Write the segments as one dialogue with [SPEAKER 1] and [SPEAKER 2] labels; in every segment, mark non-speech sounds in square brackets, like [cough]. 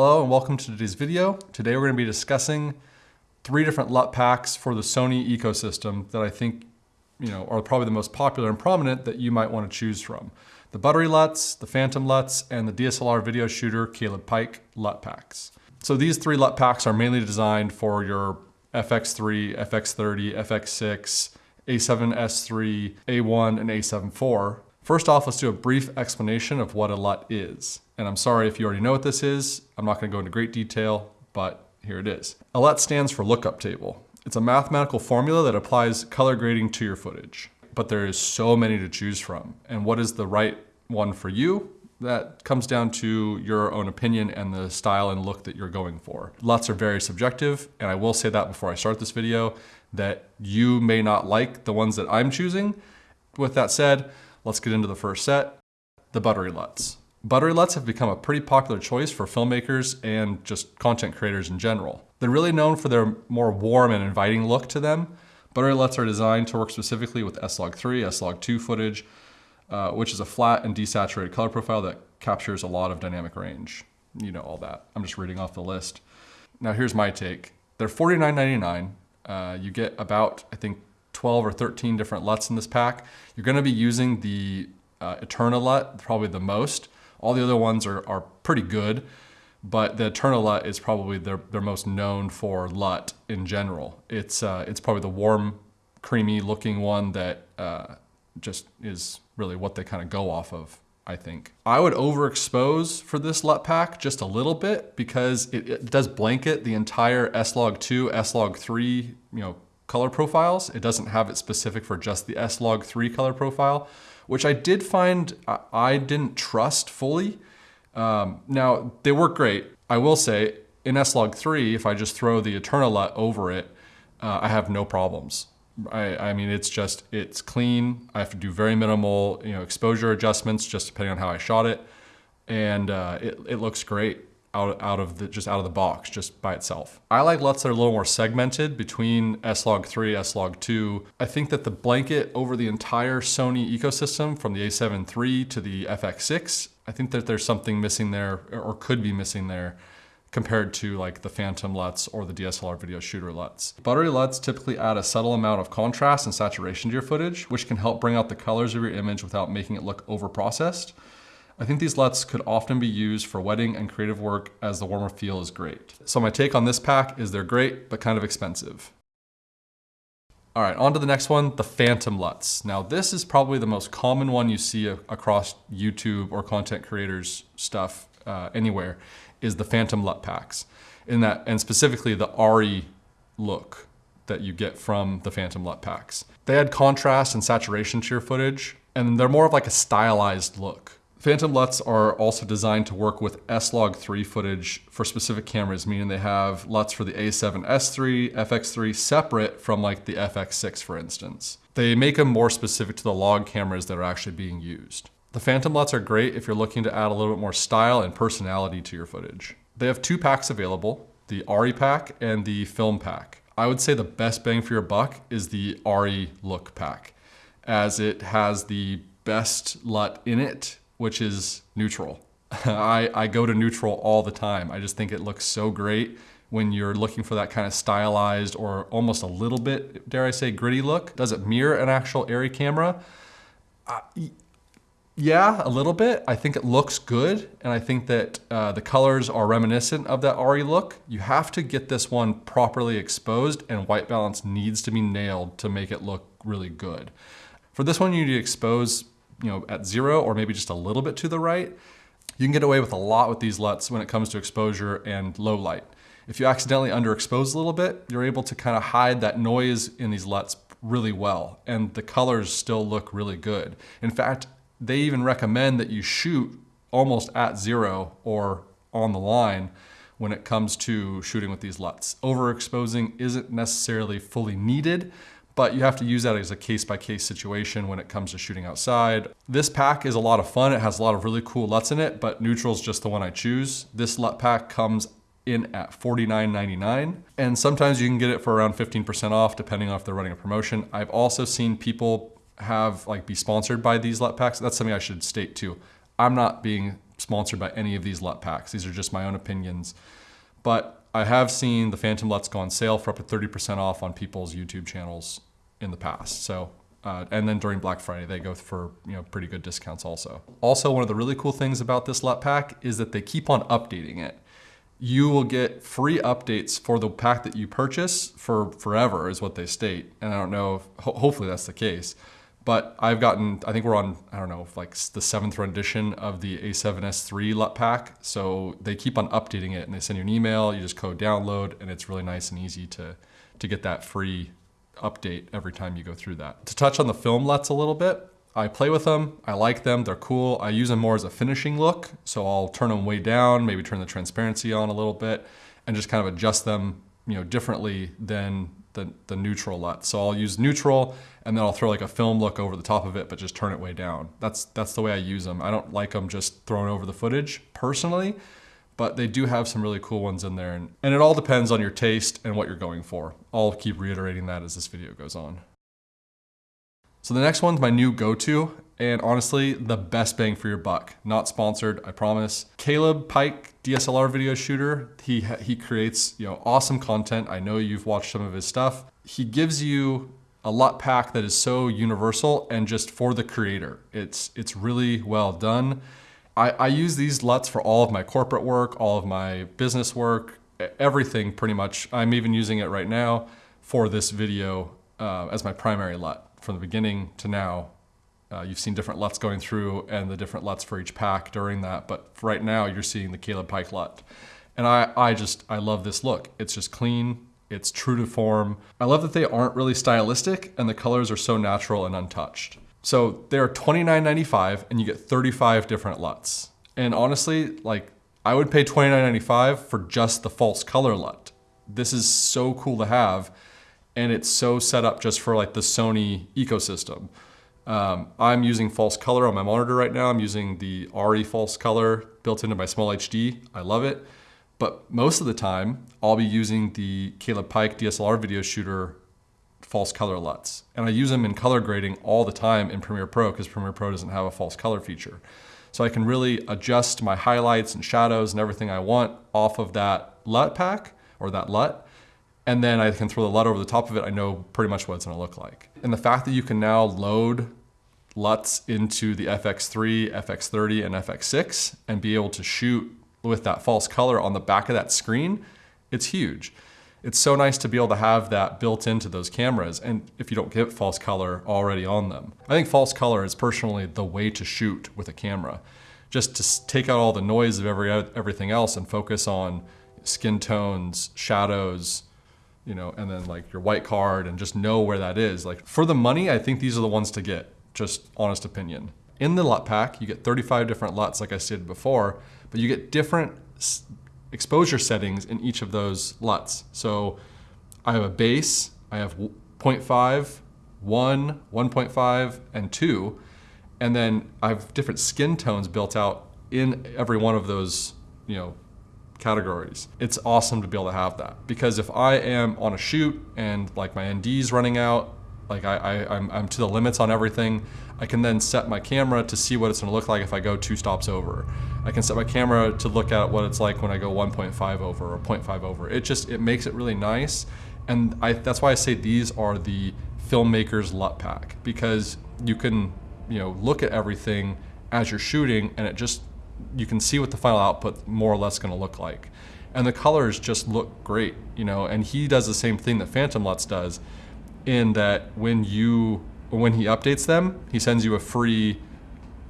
[SPEAKER 1] Hello and welcome to today's video. Today we're going to be discussing three different LUT packs for the Sony ecosystem that I think you know, are probably the most popular and prominent that you might want to choose from. The Buttery LUTs, the Phantom LUTs, and the DSLR video shooter Caleb Pike LUT packs. So these three LUT packs are mainly designed for your FX3, FX30, FX6, A7S3, A1, and A7 IV. First off, let's do a brief explanation of what a LUT is. And I'm sorry if you already know what this is. I'm not gonna go into great detail, but here it is. A LUT stands for lookup table. It's a mathematical formula that applies color grading to your footage. But there is so many to choose from. And what is the right one for you? That comes down to your own opinion and the style and look that you're going for. LUTs are very subjective, and I will say that before I start this video, that you may not like the ones that I'm choosing. With that said, let's get into the first set, the buttery LUTs. Buttery LUTs have become a pretty popular choice for filmmakers and just content creators in general. They're really known for their more warm and inviting look to them. Buttery LUTs are designed to work specifically with S-Log3, S-Log2 footage, uh, which is a flat and desaturated color profile that captures a lot of dynamic range. You know all that. I'm just reading off the list. Now here's my take. They're $49.99. Uh, you get about, I think, 12 or 13 different LUTs in this pack. You're gonna be using the uh, Eterna LUT probably the most. All the other ones are, are pretty good, but the Eterna LUT is probably their, their most known for LUT in general. It's, uh, it's probably the warm, creamy looking one that uh, just is really what they kind of go off of. I think. I would overexpose for this LUT pack just a little bit because it, it does blanket the entire S-Log2, S-Log3, you know, color profiles. It doesn't have it specific for just the S-Log3 color profile which I did find I didn't trust fully. Um, now, they work great. I will say, in S-Log3, if I just throw the Eterna LUT over it, uh, I have no problems. I, I, mean, it's just, it's clean. I have to do very minimal you know, exposure adjustments just depending on how I shot it. And uh, it, it looks great out, out of the, just out of the box, just by itself. I like LUTs that are a little more segmented between S-Log3, S-Log2. I think that the blanket over the entire Sony ecosystem from the a7 III to the FX6, I think that there's something missing there or could be missing there compared to like the Phantom LUTs or the DSLR video shooter LUTs. Buttery LUTs typically add a subtle amount of contrast and saturation to your footage, which can help bring out the colors of your image without making it look over-processed. I think these LUTs could often be used for wedding and creative work as the warmer feel is great. So my take on this pack is they're great, but kind of expensive. All right, on to the next one, the Phantom LUTs. Now this is probably the most common one you see across YouTube or content creators stuff uh, anywhere, is the Phantom LUT packs. In that, and specifically the ARRI look that you get from the Phantom LUT packs. They add contrast and saturation to your footage, and they're more of like a stylized look. Phantom LUTs are also designed to work with S-Log3 footage for specific cameras, meaning they have LUTs for the A7S3, FX3 separate from like the FX6 for instance. They make them more specific to the log cameras that are actually being used. The Phantom LUTs are great if you're looking to add a little bit more style and personality to your footage. They have two packs available, the ARRI pack and the film pack. I would say the best bang for your buck is the ARRI look pack as it has the best LUT in it which is neutral. [laughs] I, I go to neutral all the time. I just think it looks so great when you're looking for that kind of stylized or almost a little bit, dare I say, gritty look. Does it mirror an actual ARRI camera? Uh, yeah, a little bit. I think it looks good, and I think that uh, the colors are reminiscent of that ARRI look. You have to get this one properly exposed, and white balance needs to be nailed to make it look really good. For this one, you need to expose you know, at zero or maybe just a little bit to the right, you can get away with a lot with these LUTs when it comes to exposure and low light. If you accidentally underexpose a little bit, you're able to kind of hide that noise in these LUTs really well, and the colors still look really good. In fact, they even recommend that you shoot almost at zero or on the line when it comes to shooting with these LUTs. Overexposing isn't necessarily fully needed, but you have to use that as a case-by-case situation when it comes to shooting outside. This pack is a lot of fun. It has a lot of really cool LUTs in it, but neutral is just the one I choose. This LUT pack comes in at $49.99. And sometimes you can get it for around 15% off depending on if they're running a promotion. I've also seen people have like be sponsored by these LUT packs. That's something I should state too. I'm not being sponsored by any of these LUT packs. These are just my own opinions. But I have seen the Phantom LUTs go on sale for up to 30% off on people's YouTube channels in the past. So, uh, and then during Black Friday, they go for you know pretty good discounts also. Also, one of the really cool things about this LUT pack is that they keep on updating it. You will get free updates for the pack that you purchase for forever, is what they state. And I don't know, if, ho hopefully that's the case. But I've gotten, I think we're on, I don't know, like the seventh rendition of the A7S3 LUT pack. So they keep on updating it and they send you an email, you just code download, and it's really nice and easy to, to get that free update every time you go through that. To touch on the film LUTs a little bit, I play with them, I like them, they're cool. I use them more as a finishing look. So I'll turn them way down, maybe turn the transparency on a little bit and just kind of adjust them you know, differently than the, the neutral LUT. So I'll use neutral and then I'll throw like a film look over the top of it, but just turn it way down. That's, that's the way I use them. I don't like them just thrown over the footage personally, but they do have some really cool ones in there. And, and it all depends on your taste and what you're going for. I'll keep reiterating that as this video goes on. So the next one's my new go-to, and honestly, the best bang for your buck. Not sponsored, I promise. Caleb Pike, DSLR video shooter, he, he creates you know awesome content. I know you've watched some of his stuff. He gives you a LUT pack that is so universal and just for the creator. It's, it's really well done. I, I use these LUTs for all of my corporate work, all of my business work, everything pretty much. I'm even using it right now for this video uh, as my primary LUT from the beginning to now uh, you've seen different LUTs going through and the different LUTs for each pack during that. But right now you're seeing the Caleb Pike LUT. And I, I just, I love this look. It's just clean, it's true to form. I love that they aren't really stylistic and the colors are so natural and untouched. So they're $29.95 and you get 35 different LUTs. And honestly, like I would pay $29.95 for just the false color LUT. This is so cool to have and it's so set up just for like the Sony ecosystem. Um, I'm using false color on my monitor right now. I'm using the ARRI false color built into my SmallHD. I love it. But most of the time, I'll be using the Caleb Pike DSLR video shooter false color LUTs. And I use them in color grading all the time in Premiere Pro because Premiere Pro doesn't have a false color feature. So I can really adjust my highlights and shadows and everything I want off of that LUT pack or that LUT. And then I can throw the LUT over the top of it. I know pretty much what it's gonna look like. And the fact that you can now load LUTs into the FX3, FX30, and FX6 and be able to shoot with that false color on the back of that screen, it's huge. It's so nice to be able to have that built into those cameras and if you don't get false color already on them. I think false color is personally the way to shoot with a camera. Just to take out all the noise of every everything else and focus on skin tones, shadows, you know, and then like your white card and just know where that is. Like for the money, I think these are the ones to get just honest opinion. In the LUT pack, you get 35 different LUTs like I stated before, but you get different exposure settings in each of those LUTs. So I have a base, I have 0.5, 1, 1.5, and 2, and then I have different skin tones built out in every one of those, you know, categories. It's awesome to be able to have that because if I am on a shoot and like my ND's running out like I, I, I'm, I'm to the limits on everything. I can then set my camera to see what it's gonna look like if I go two stops over. I can set my camera to look at what it's like when I go 1.5 over or 0.5 over. It just, it makes it really nice. And I, that's why I say these are the filmmaker's LUT pack because you can, you know, look at everything as you're shooting and it just, you can see what the final output more or less gonna look like. And the colors just look great, you know, and he does the same thing that Phantom LUTs does in that when you when he updates them, he sends you a free,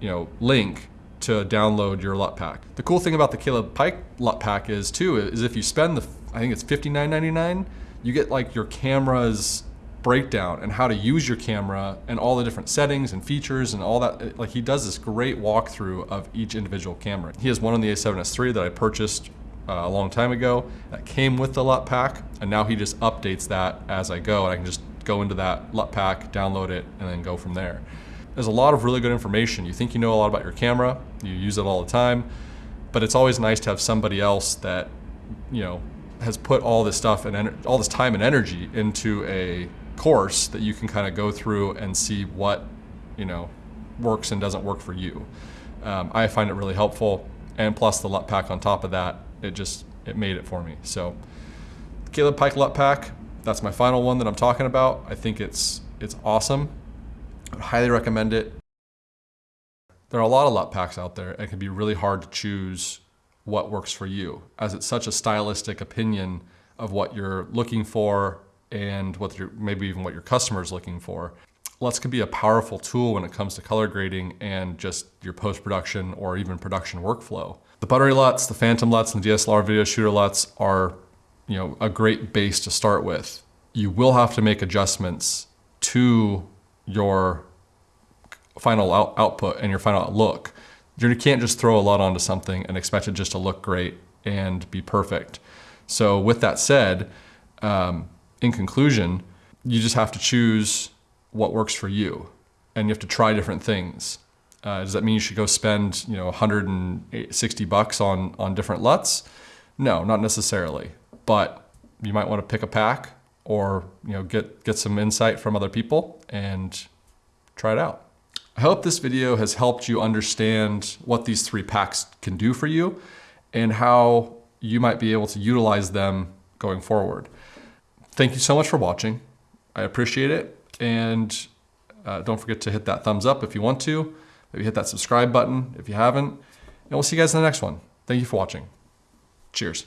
[SPEAKER 1] you know, link to download your LUT pack. The cool thing about the Caleb Pike LUT pack is too is if you spend the I think it's $59.99, you get like your camera's breakdown and how to use your camera and all the different settings and features and all that. Like he does this great walkthrough of each individual camera. He has one on the A7S III that I purchased uh, a long time ago that came with the LUT pack and now he just updates that as I go and I can just go into that LUT pack, download it, and then go from there. There's a lot of really good information. You think you know a lot about your camera, you use it all the time, but it's always nice to have somebody else that, you know, has put all this stuff and all this time and energy into a course that you can kind of go through and see what, you know, works and doesn't work for you. Um, I find it really helpful And plus the LUT pack on top of that, it just, it made it for me. So Caleb Pike LUT pack, that's my final one that I'm talking about. I think it's, it's awesome. I highly recommend it. There are a lot of LUT packs out there. and It can be really hard to choose what works for you as it's such a stylistic opinion of what you're looking for and what your, maybe even what your customer is looking for. LUTs can be a powerful tool when it comes to color grading and just your post-production or even production workflow. The buttery LUTs, the phantom LUTs, and the DSLR video shooter LUTs are you know, a great base to start with. You will have to make adjustments to your final out output and your final look. You can't just throw a LUT onto something and expect it just to look great and be perfect. So with that said, um, in conclusion, you just have to choose what works for you and you have to try different things. Uh, does that mean you should go spend you know 160 bucks on on different LUTs? No, not necessarily. But you might want to pick a pack or you know get get some insight from other people and try it out. I hope this video has helped you understand what these three packs can do for you and how you might be able to utilize them going forward. Thank you so much for watching. I appreciate it. And uh, don't forget to hit that thumbs up if you want to. Maybe hit that subscribe button if you haven't. And we'll see you guys in the next one. Thank you for watching. Cheers.